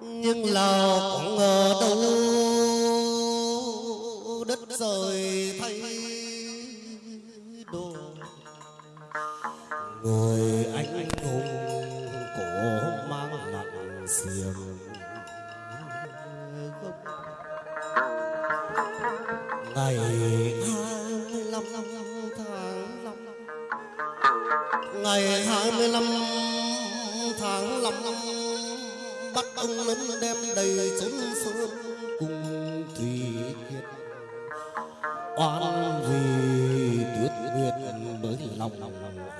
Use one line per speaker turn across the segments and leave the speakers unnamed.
nhưng lào cũng ngờ đâu đất rời thay lớn đem đầy chốn sơn cùng thủy kiệt. Oan vì tuyết nguyệt mới lòng lòng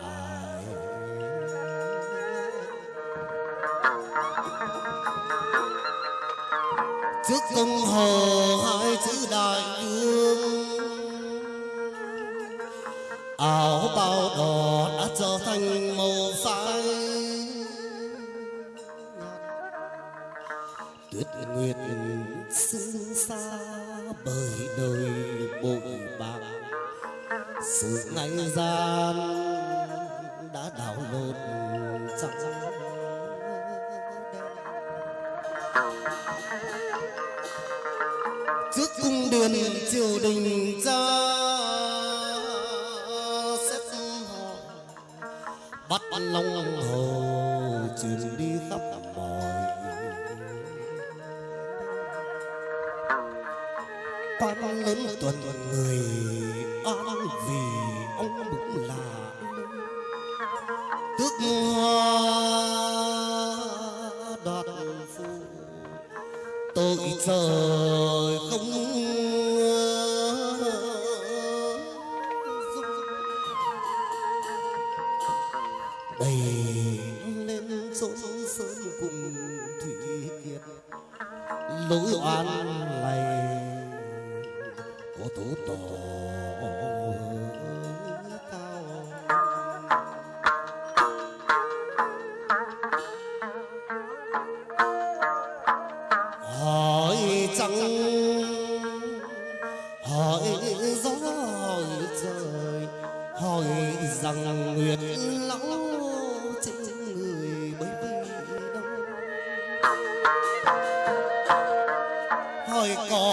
ai. Trước công hồ trước cung đường triều đình ra xét họ bắt long hồ truyền đi khắp mọi quan lớn tuần 一个。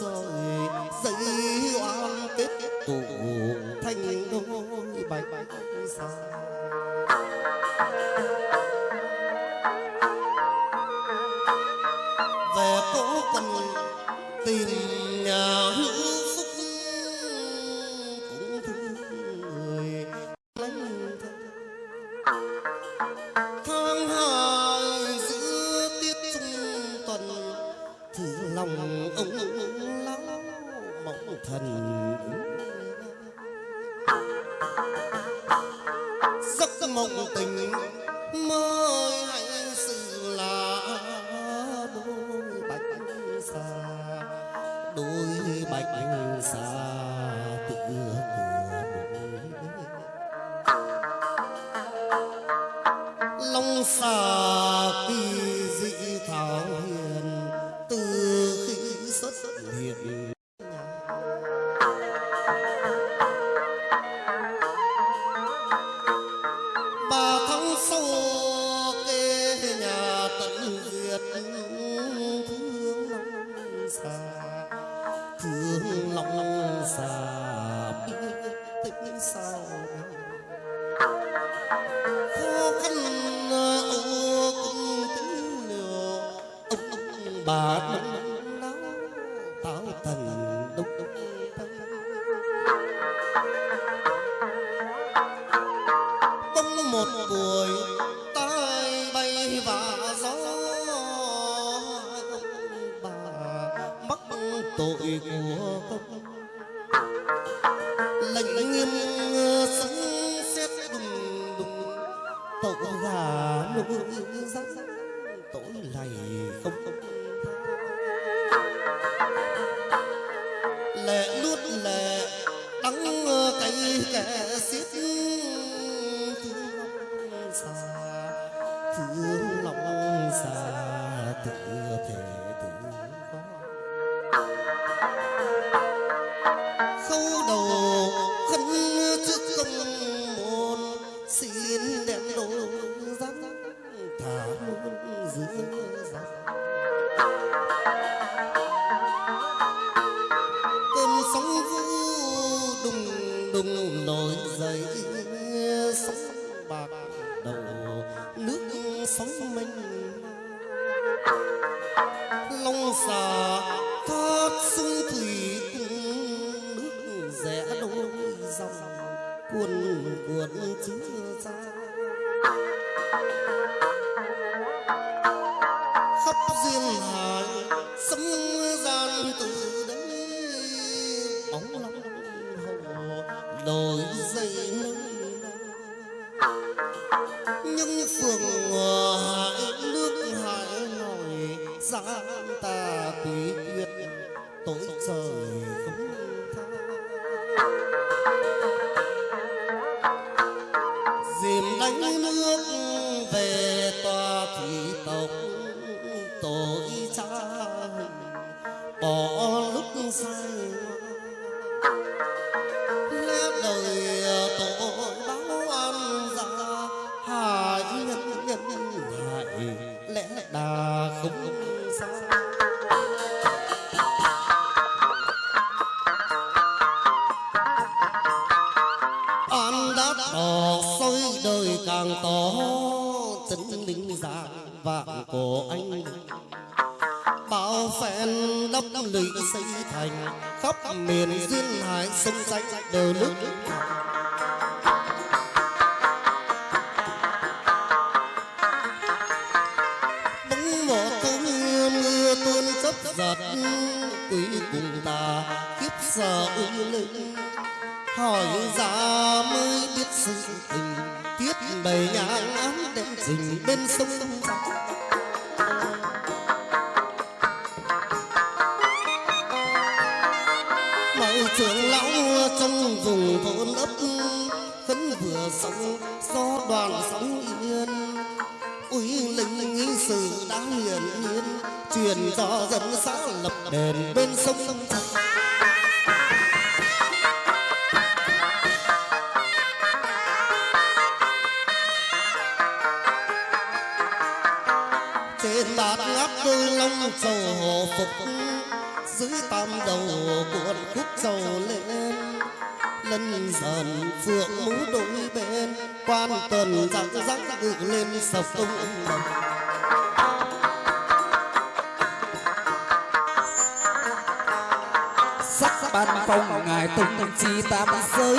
trời dậy oan kết tụ thành đôi bạch sa. Thành khắp miền duyên hải sông danh đời nước. Đôi hồ phục dưới tam đầu cuộn khúc trầu lên. Lân dần phượng mũ đôi bên, quan tuần răng răng ngự lên sập tung đồng
sắc ban phong ngài tung chi tam giới,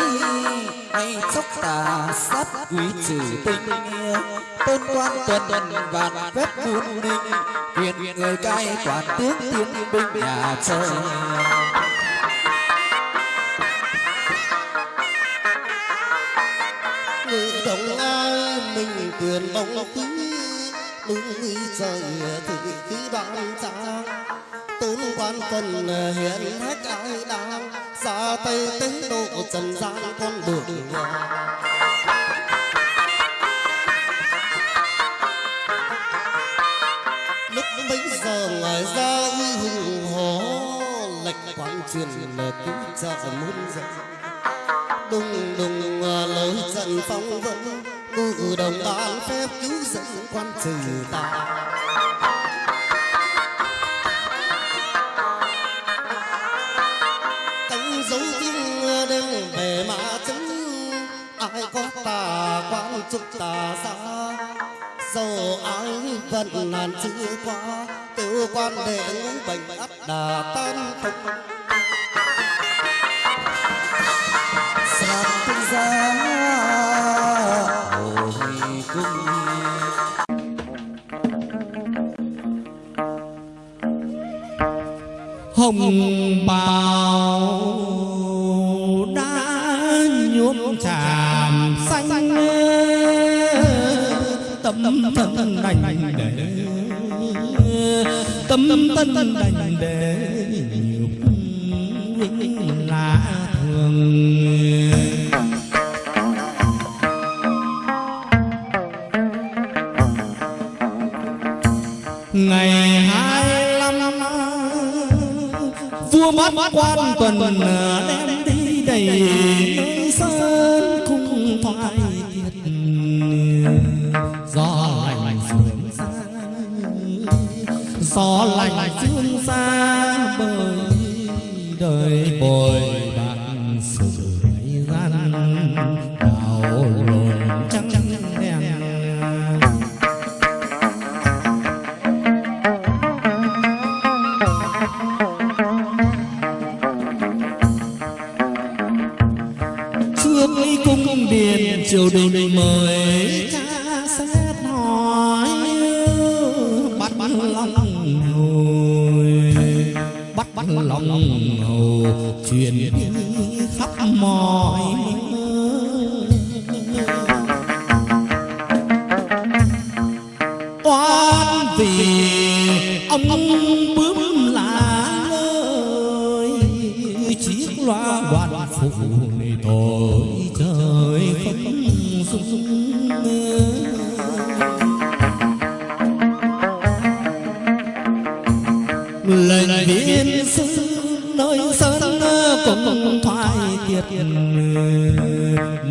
hay chốc tà sát quý trừ tinh tôn quan tuần vạn phép muôn ninh quyền người cai quản tướng tiến binh nhà trời
ngự đồng ai mình quyền bóng khí Đúng như trời thì khí đoan trang tôn quan phần hiện hết ai đang ra tay tế độ trần gian con đường nhà ngoài ra uy hùng hổ lệch quán truyền cứu trợ muôn dân. Đùng đùng à, lối trận phong vân cự đồng ban phép cứu dẫn quan trừ tà. Cánh dấu tiếng à, đêm về mã chấn ai có tà quan trục tà xa. Dầu ai vẫn nàn chưa qua tự quan đệ ngũ bệnh ắt đà tan không
sàn tinh giá hồi cung. Hồng bào đã nhuộm tràm xanh tâm thần đành tâm tân đành để nhục vinh lạ thường. Ngày hai năm, vua mất quan tuần ờ, đem đi đầy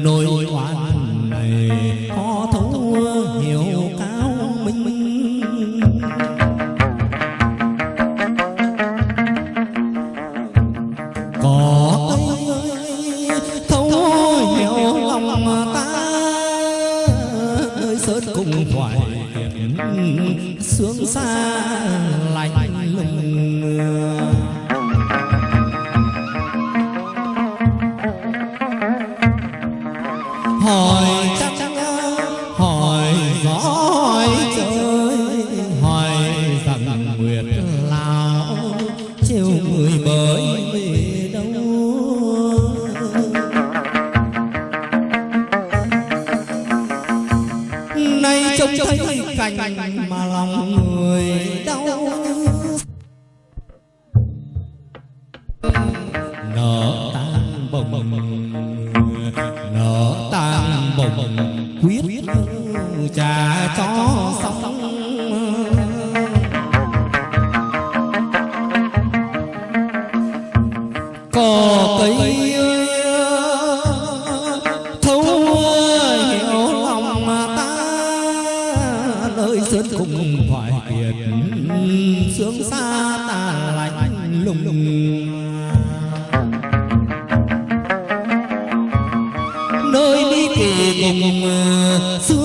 nỗi oan này có nơi sơn cùng thoại kiệt sướng xa ta lạnh lùng. Nơi đi kỳ cùng, xưa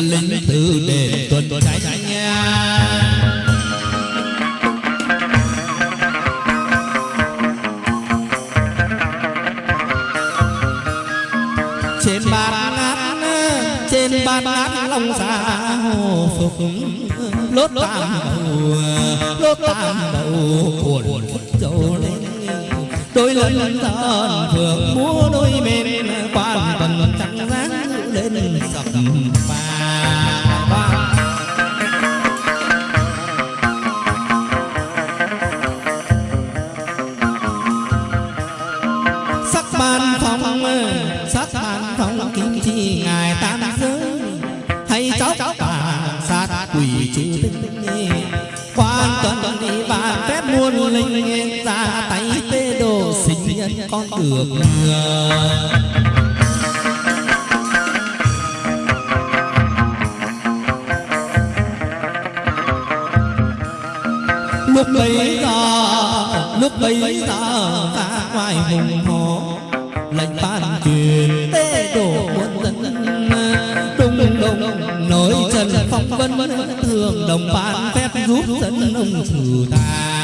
linh từ đền tuần nha. Trên bàn ngát trên bàn ngát long xa hồ phục. Lốt tam đầu lốt tam đầu cuộn dầu lên. Đôi lần thần phượng múa đôi mềm quan tần trắng dáng lên sập nhân ngờ lúc bấy giờ, lúc bấy giờ ta ngoài hùng hồ lệnh ban truyền tê đổ quân dân. Đông đông nổi trần phong vân, thường đồng ban phép giúp dân ông trừ tà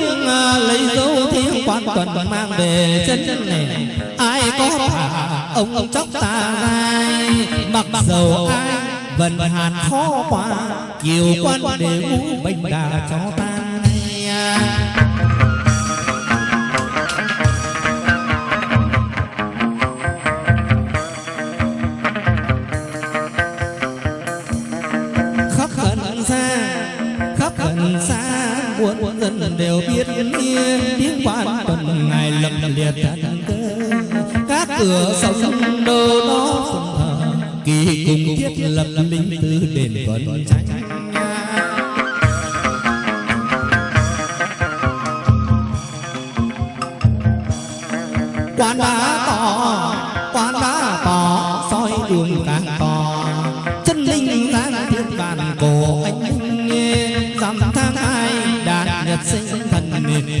dấu lấy dấu thiêng quan tuần mang về chân này ai có thả ông ông chóc ta gai. Mặc dầu ai, vần hàn khó quá chiều quan để ngũ bệnh đà cho ta. Đều biết tiếng quan tuần ngày lập liệt thần cơ. Các cửa sông đô đó kỳ cùng thiết lập linh tư đền vẫn tránh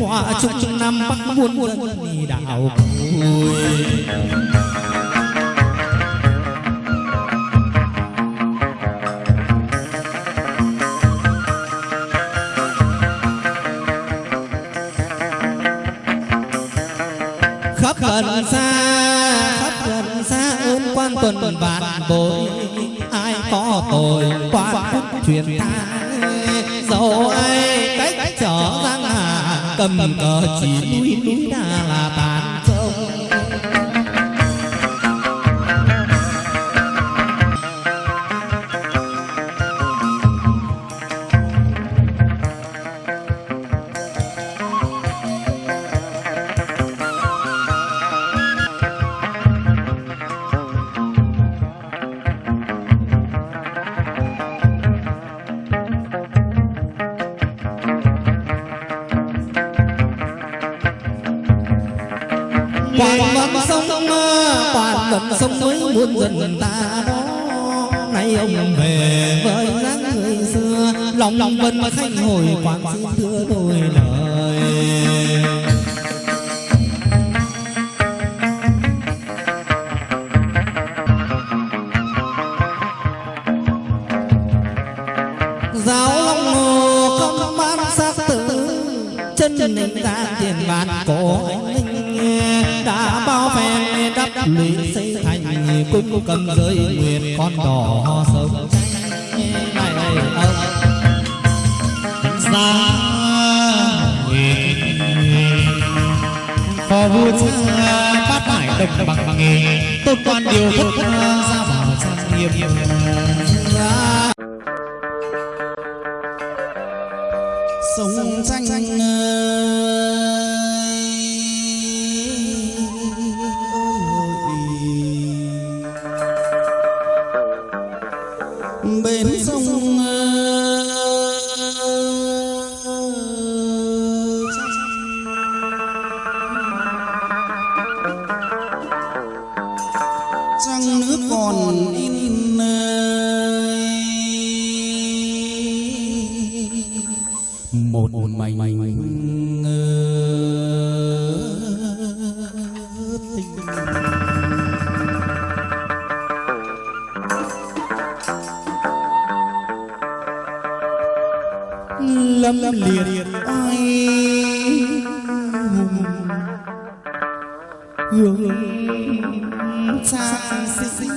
qua chung năm bắc muôn đi đạo vui. Khắp gần xa khắp gần xa ơn quan tuần vạn bội ai có tội quan phúc truyền ta dẫu ai cầm cờ chỉ núi núi đa là tàn vân khanh hồi quán xin thưa đôi lời. Giáo long hồ không ban sắc tử, chân linh ra tiền bát cổ anh linh đã bao phen đắp lũy xây thành cung cầm giới nguyệt con đỏ
sông phò vua cha bát hải đồng bằng nghề tôn quan điều thất ra vào trang nghiêm
sống tranh lâm liệt ai hùng. Hương xa xinh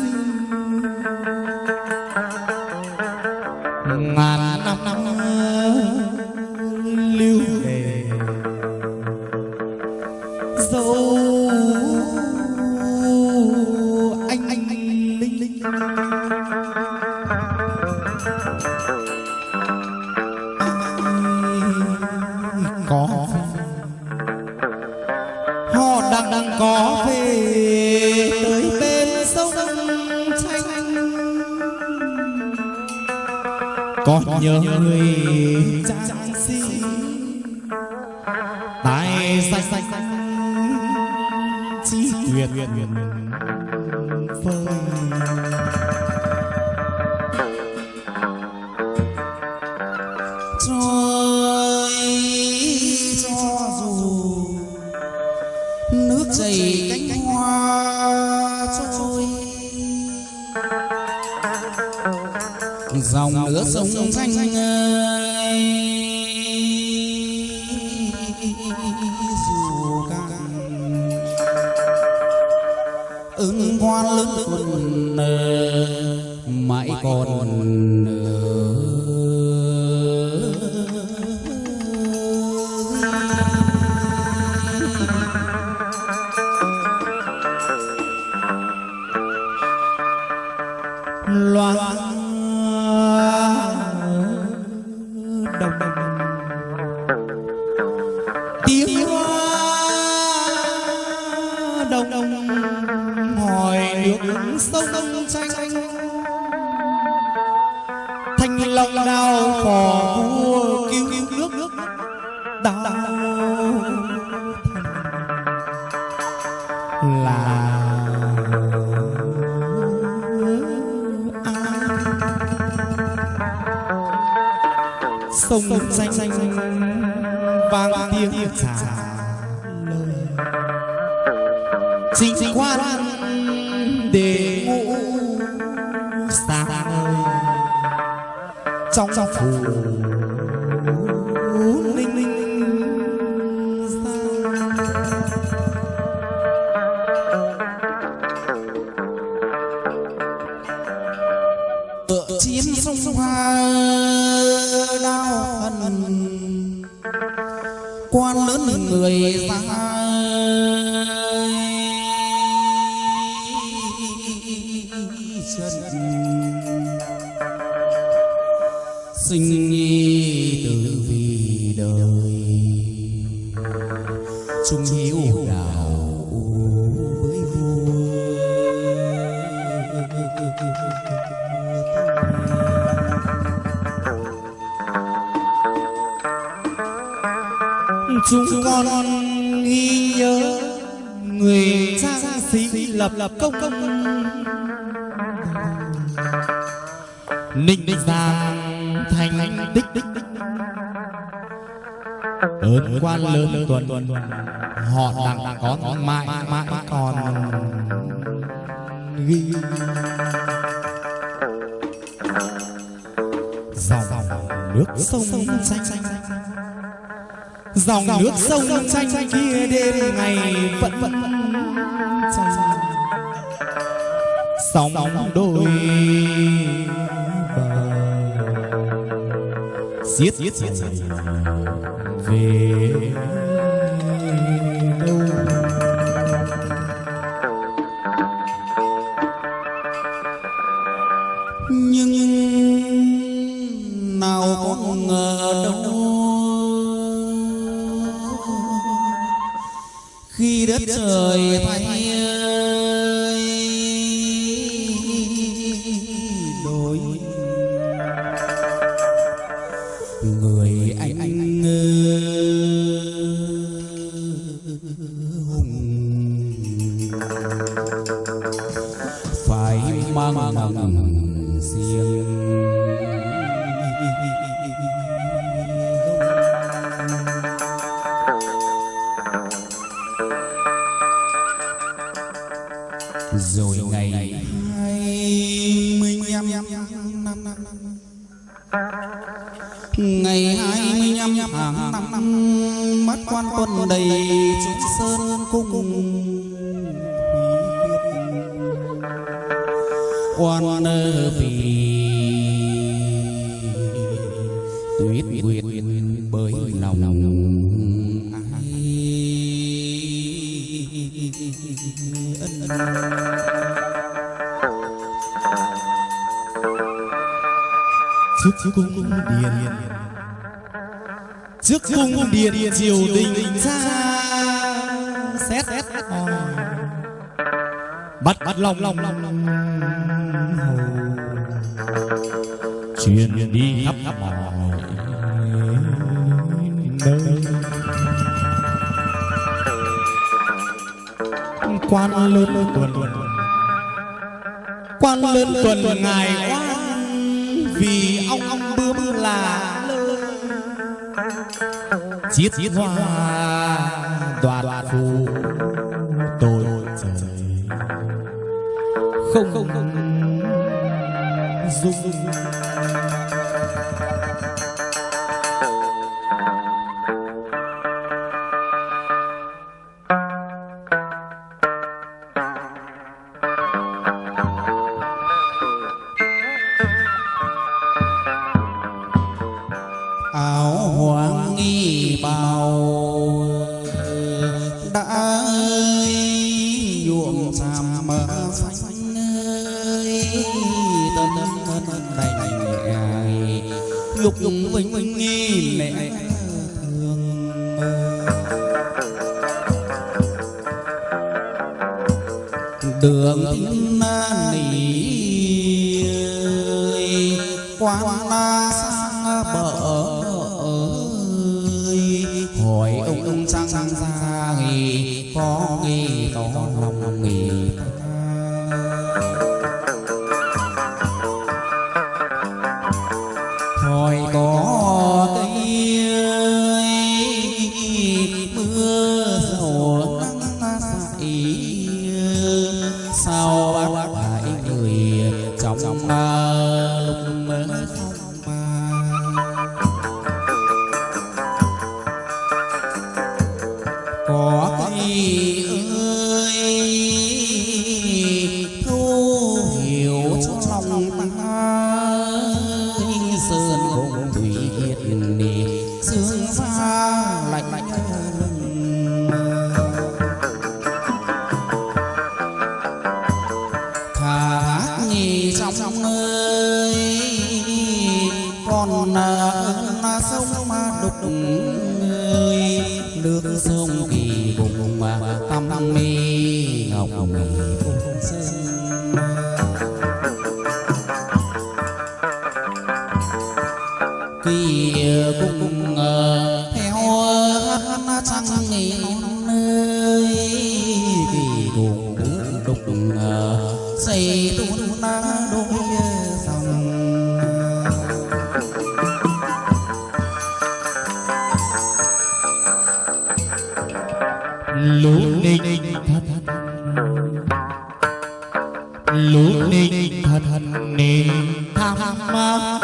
ngàn
nhớ người.
lứa sông xanh dù càng ứng hoa lớn quân mãi còn
nở. 脏脏脏脏 tuần. Họ đặng có mãi mãi còn ghi. Dòng nước sông xanh dòng nước sông xanh kia đêm ngày vẫn vẫn sóng đôi bờ. Giết giết về.
Ngày 25 tháng năm mất quan quân đầy Trung Sơn cung. Quan ở vị
trước cung điện. Trước cung điện triều đình xa xét. Xét bắt bắt lòng lòng lòng lòng truyền đi khắp mọi nơi. Quan lớn tuần. Tuần quan lớn tuần ngài quan vì là chiết hoa đoạt phù tôi trời. Không không không dung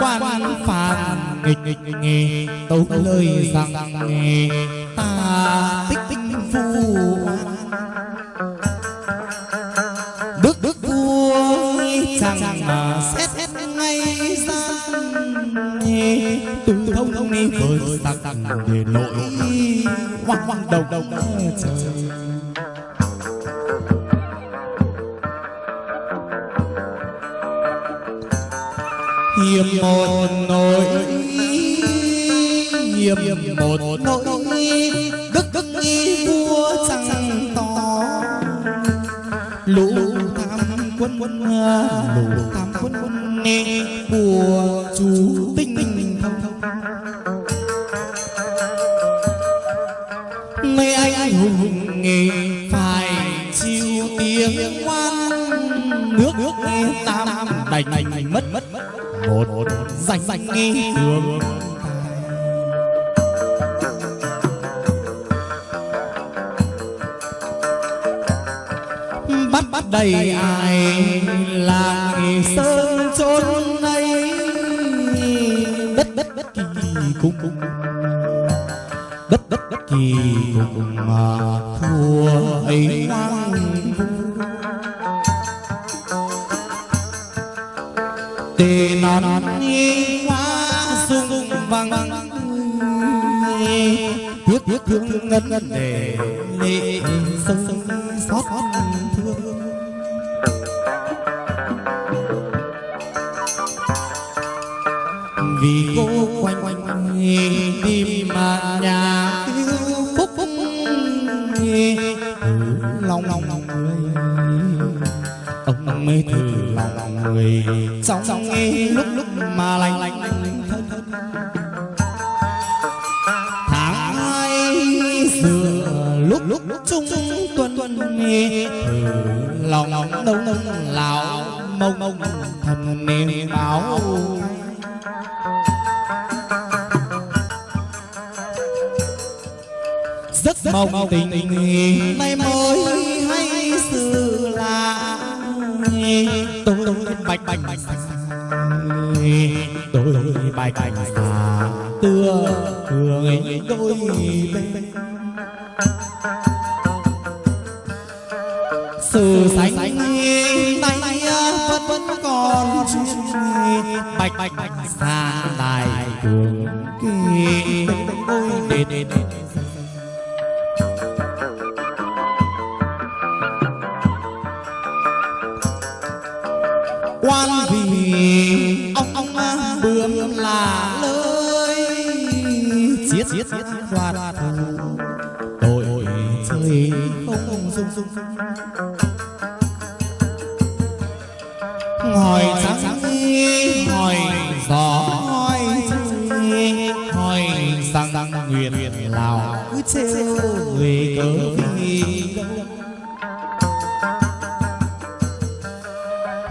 quan
phàn nghịch nghịch nghề, tấu lời rằng ta tích tích phu đức đức vua chẳng mà xét ngay ra từ thông thông đi với sắc tặng để nội hoang hoang đầu đầu trời. Hiệp một nỗi hiệp một nỗi đức đức nghi vua chẳng tỏ. Lũ tham quân quân lũ tham quân quân nê của chú tinh tinh thông. Thông mấy anh anh hùng hùng nghề phải chịu tiếng oan nước nước nghe tam đành đành mất một một danh danh nghi đường bắt bắt đầy ai là nghề sơn chốn nay? Đất đất đất kỳ cung cung đất đất đất kỳ cùng mà thua ấy đang tề non nghi hoa sung vang tiếc tiếc thương ngân ngân để lệ sông xót thương. Vì cô quanh quanh đi mà nhà phúc phúc từ lòng lòng người, ông mê thử người. Trong nghe lúc lúc mà lạnh lạnh thân thân tháng hai xưa lúc lúc trung tuần tuần lòng lòng đông đông lão mông mông thầm niệm báo rất mong tình này mới hay sự lạ tôi bạch bạch tôi bạch bạch xa tưa người đôi bên. Sự sánh tay vẫn vẫn còn bạch bạch bạch xa đài đường hỏi trắng hỏi gió hỏi hỏi rằng nguyện lào cứ trêu về cớ vì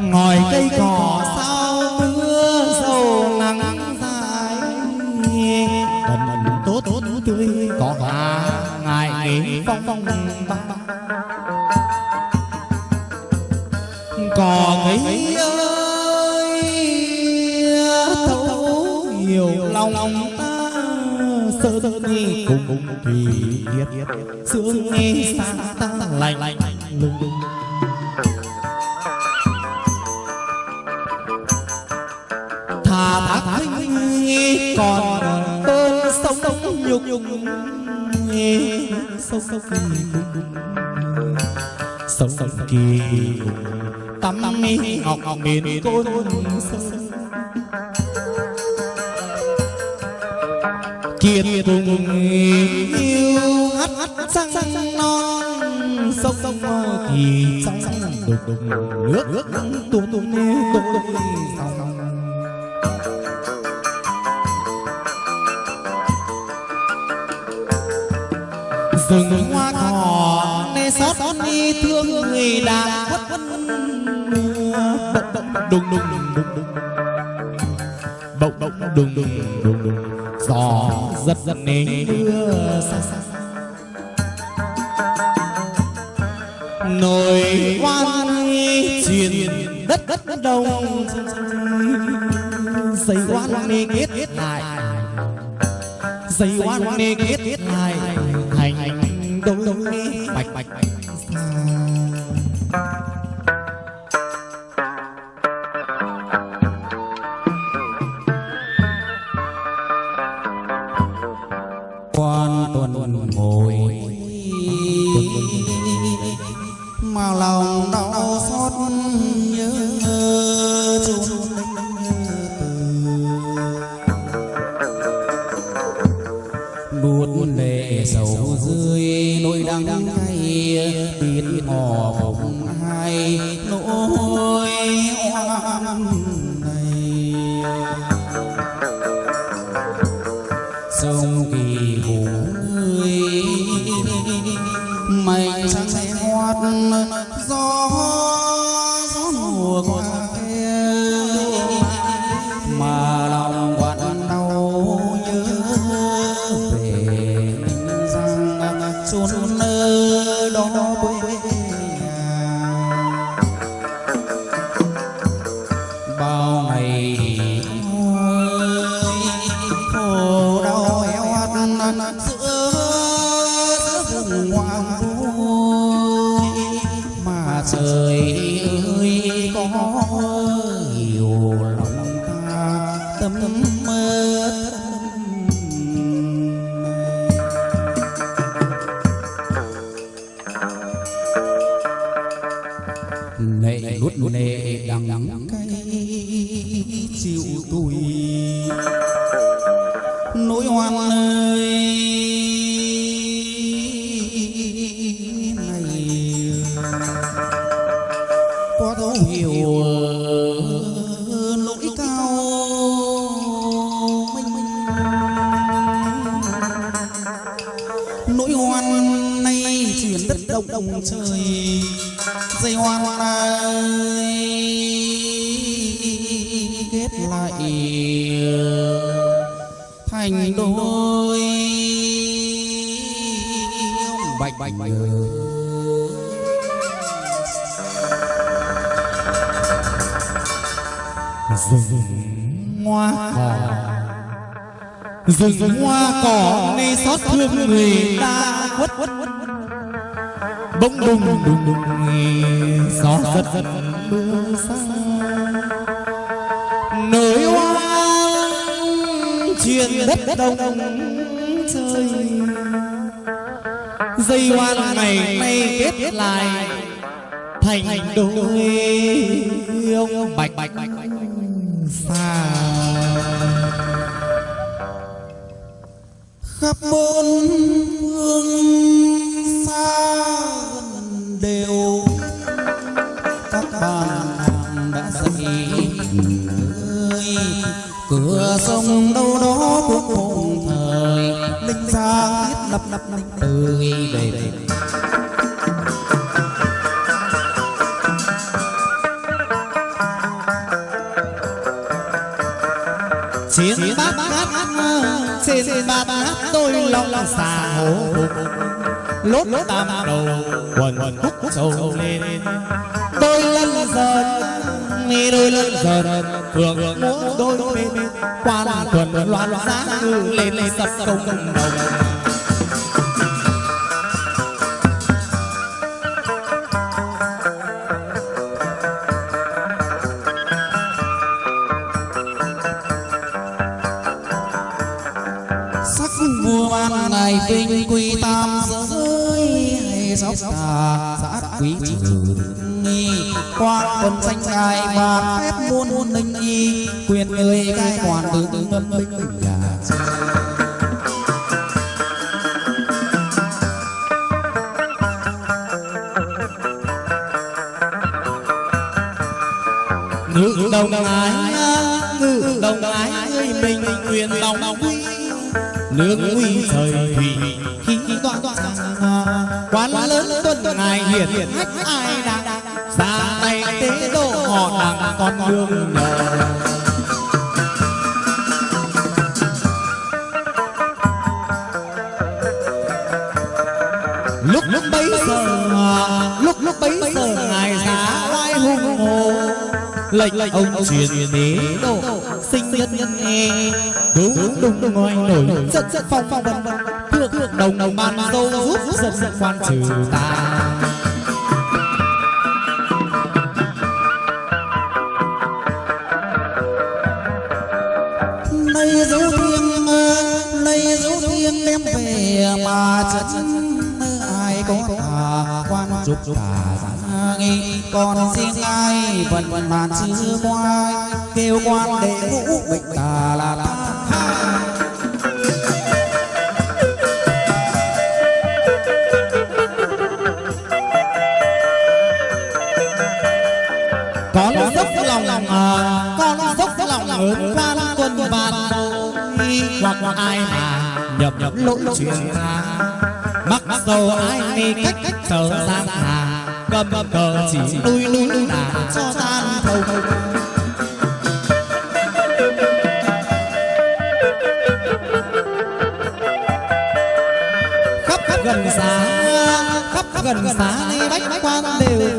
ngồi cây cỏ sao mưa sầu nắng dài đần tốt tốt tươi có hoa ngày phong phong băng cỏ cây ơi lòng ta sơ sơ đi cùng cùng thì biết. Sương nghe xa ta lạnh lạnh lùng. Lùng thà thác nghe còn cơn sông sông nhục nhục sông sông kỳ sông sông kỳ tắm mi ngọc ngọc miền côn sơn kiệt cùng yêu. Hát hát sang non, sông sông thì sông sang đục đục, nước nước tuôn tuôn tuôn tuôn sông rừng hoa cỏ nê xót đi thương người đã quất quất đùng đùng đùng đùng đùng. Bỗng bỗng đùng đùng đùng đùng gió giật giật nến đưa nồi quan truyền đất đất đông. Dây quan nê kết lại dây quan nê kết lại,
thành đông đông bạch bạch
rừng hoa. Cỏ rừng hoa cỏ nghe xót thương người ta quất bỗng đùng đùng đùng gió giật giật mưa xa. Nơi hoang truyền đất đông trời. Dây hoan ngày nay kết lại thành đôi ông bạch bạch bạch xa
khắp bốn phương xa gần đều các bạn nàng đã dậy ơi cửa sông đâu đó cũng một thời linh xa thiết lập lập linh tươi
trên bát ngát trên bát ngát tôi lòng xà hổ lốt tam đầu quần quần khúc sầu lên. đôi lân dần mi đôi lân dần. Phượng múa đôi bên quan tuần loan giá ngư lên lên sập công đồng
sóc xã quý trừ nghi quan quân danh ngài và phép muôn muôn linh y, quyền người cai quản từ từ ngâm binh nhà.
Ngự đồng ái ngự đồng ái người mình, quyền lòng quy. Nước nguy trời thủy tuân ngài hiển hách ai đang xa tay tế độ họ đằng con đường nhờ. Lúc lúc bấy giờ lúc lúc bấy giờ ngài giá oai hùng hồ. lệnh lệnh ông truyền đế độ sinh nhân nhân nghe. đúng đúng đúng ngoi nổi giận giận phong phong vân vân thượng thượng đồng đồng ban dâu giúp giận giận quan trừ ta
tà quan trục tà giá nghi còn riêng ai vẫn vẫn màn chưa qua kêu quan đệ ngũ bệnh tà là ta
con dốc lòng à, con dốc lòng ơn quan quân ban hoặc hoặc ai mà nhập nhập lỗi chuyện mắc dầu ai đi cách cách sở gian hà cầm cờ chỉ đuôi núi đà cho tan thâu khắp khắp gần xa, khắp khắp gần xa đi bách quan đều